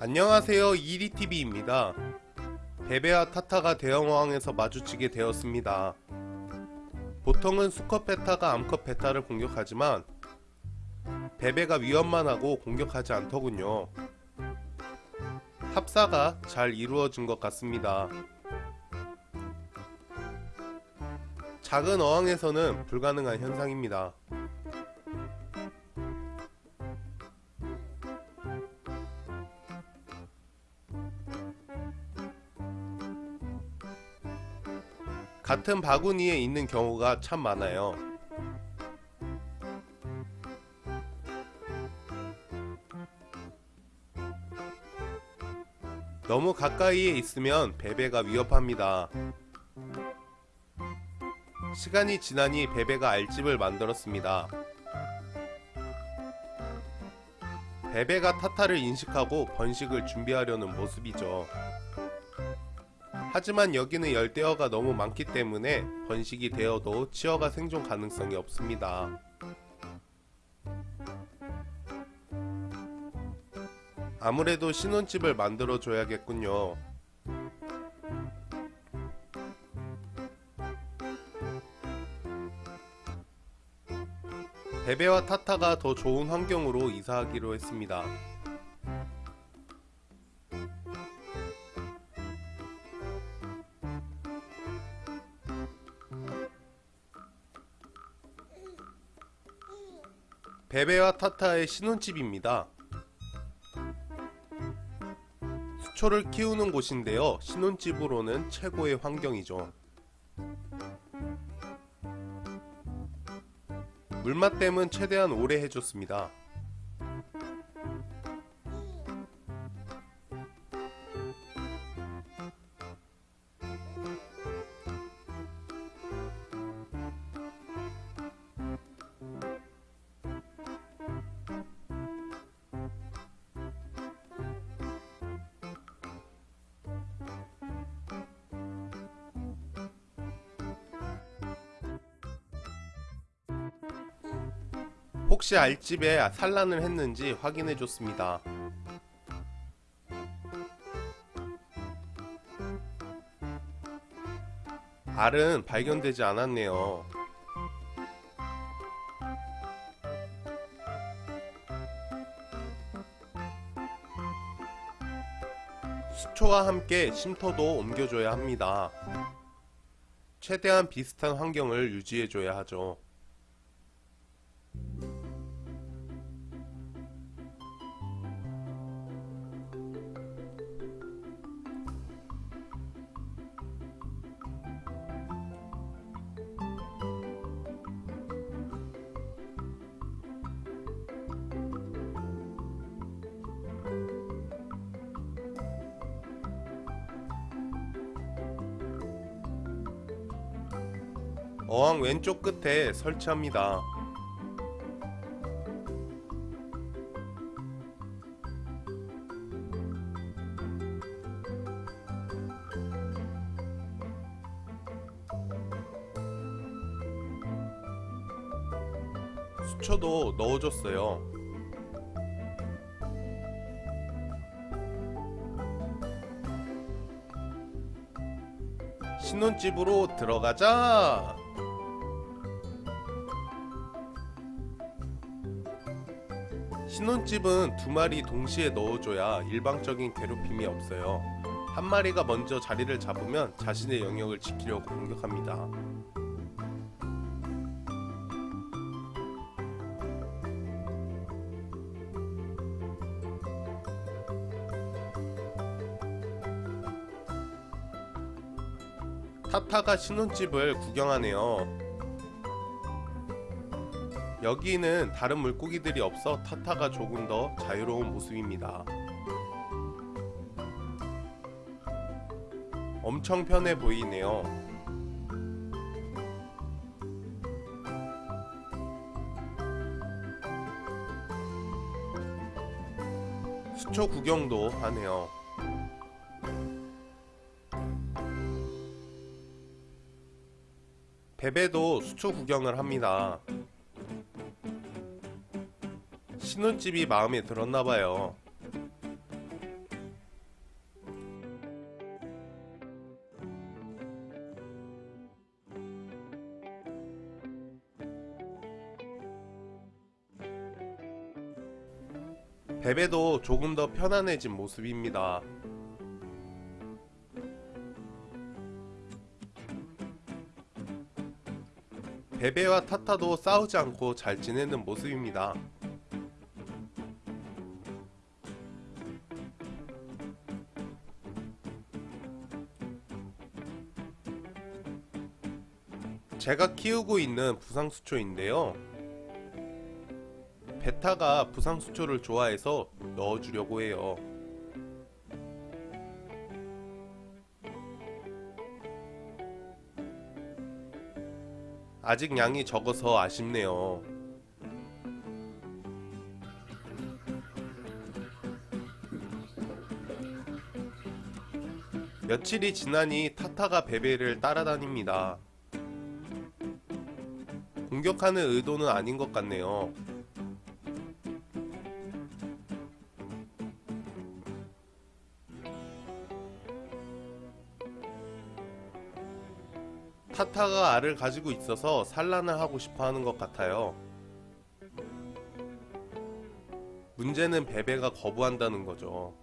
안녕하세요 이리TV입니다. 베베와 타타가 대형어항에서 마주치게 되었습니다. 보통은 수컷 베타가 암컷 베타를 공격하지만 베베가 위협만 하고 공격하지 않더군요. 합사가 잘 이루어진 것 같습니다. 작은 어항에서는 불가능한 현상입니다. 같은 바구니에 있는 경우가 참 많아요. 너무 가까이에 있으면 베베가 위협합니다. 시간이 지나니 베베가 알집을 만들었습니다. 베베가 타타를 인식하고 번식을 준비하려는 모습이죠. 하지만 여기는 열대어가 너무 많기 때문에 번식이 되어도 치어가 생존 가능성이 없습니다. 아무래도 신혼집을 만들어 줘야겠군요. 베베와 타타가 더 좋은 환경으로 이사하기로 했습니다. 베베와 타타의 신혼집입니다. 수초를 키우는 곳인데요. 신혼집으로는 최고의 환경이죠. 물맛댐은 최대한 오래 해줬습니다. 혹시 알집에 산란을 했는지 확인해 줬습니다. 알은 발견되지 않았네요. 수초와 함께 쉼터도 옮겨줘야 합니다. 최대한 비슷한 환경을 유지해줘야 하죠. 어항 왼쪽 끝에 설치합니다. 수초도 넣어줬어요. 신혼집으로 들어가자! 신혼집은 두 마리 동시에 넣어줘야 일방적인 괴롭힘이 없어요. 한 마리가 먼저 자리를 잡으면 자신의 영역을 지키려고 공격합니다. 타타가 신혼집을 구경하네요. 여기는 다른 물고기들이 없어 타타가 조금 더 자유로운 모습입니다. 엄청 편해 보이네요. 수초 구경도 하네요. 베베도 수초 구경을 합니다. 신혼집이 마음에 들었나봐요. 베베도 조금 더 편안해진 모습입니다. 베베와 타타도 싸우지 않고 잘 지내는 모습입니다. 제가 키우고 있는 부상수초인데요. 베타가 부상수초를 좋아해서 넣어주려고 해요. 아직 양이 적어서 아쉽네요. 며칠이 지나니 타타가 베베를 따라다닙니다. 공격하는 의도는 아닌 것 같네요. 타타가 알을 가지고 있어서 산란을 하고 싶어 하는 것 같아요. 문제는 베베가 거부한다는 거죠.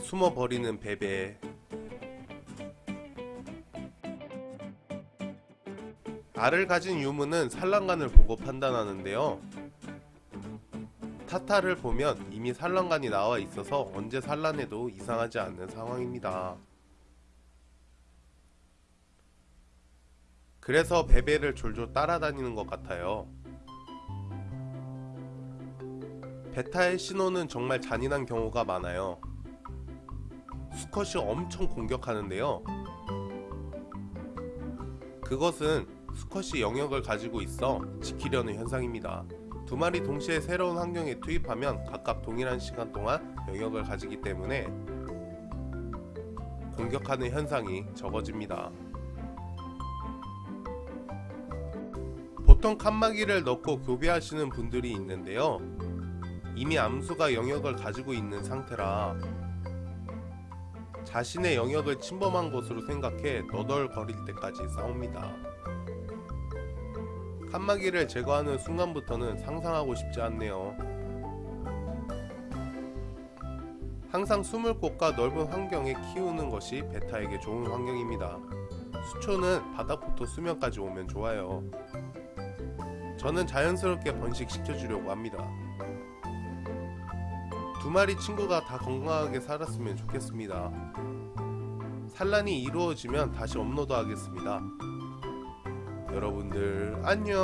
숨어 버리는 베베. 알을 가진 유무는 산란관을 보고 판단하는데요. 타타를 보면 이미 산란관이 나와 있어서 언제 산란해도 이상하지 않는 상황입니다. 그래서 베베를 졸졸 따라다니는 것 같아요. 베타의 신호는 정말 잔인한 경우가 많아요. 수컷이 엄청 공격하는데요. 그것은 수컷이 영역을 가지고 있어 지키려는 현상입니다. 두 마리 동시에 새로운 환경에 투입하면 각각 동일한 시간 동안 영역을 가지기 때문에 공격하는 현상이 적어집니다. 보통 칸막이를 넣고 교배하시는 분들이 있는데요. 이미 암수가 영역을 가지고 있는 상태라 자신의 영역을 침범한 것으로 생각해 너덜거릴 때까지 싸웁니다. 칸막이를 제거하는 순간부터는 상상하고 싶지 않네요. 항상 숨을 곳과 넓은 환경에 키우는 것이 베타에게 좋은 환경입니다. 수초는 바닥부터 수면까지 오면 좋아요. 저는 자연스럽게 번식시켜 주려고 합니다. 두 마리 친구가 다 건강하게 살았으면 좋겠습니다. 산란이 이루어지면 다시 업로드 하겠습니다. 여러분들 안녕